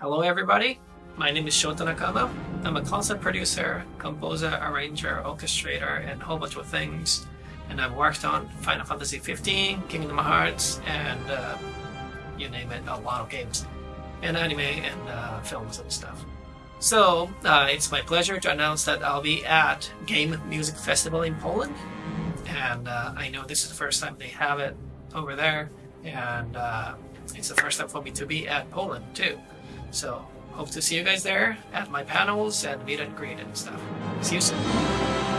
Hello everybody, my name is Shota Nakama. I'm a concert producer, composer, arranger, orchestrator, and a whole bunch of things. And I've worked on Final Fantasy 15, Kingdom Hearts, and uh, you name it, a lot of games, and anime and uh, films and stuff. So uh, it's my pleasure to announce that I'll be at Game Music Festival in Poland, and uh, I know this is the first time they have it over there, and uh, it's the first time for me to be at Poland too. So hope to see you guys there at my panels and meet and greet and stuff. See you soon.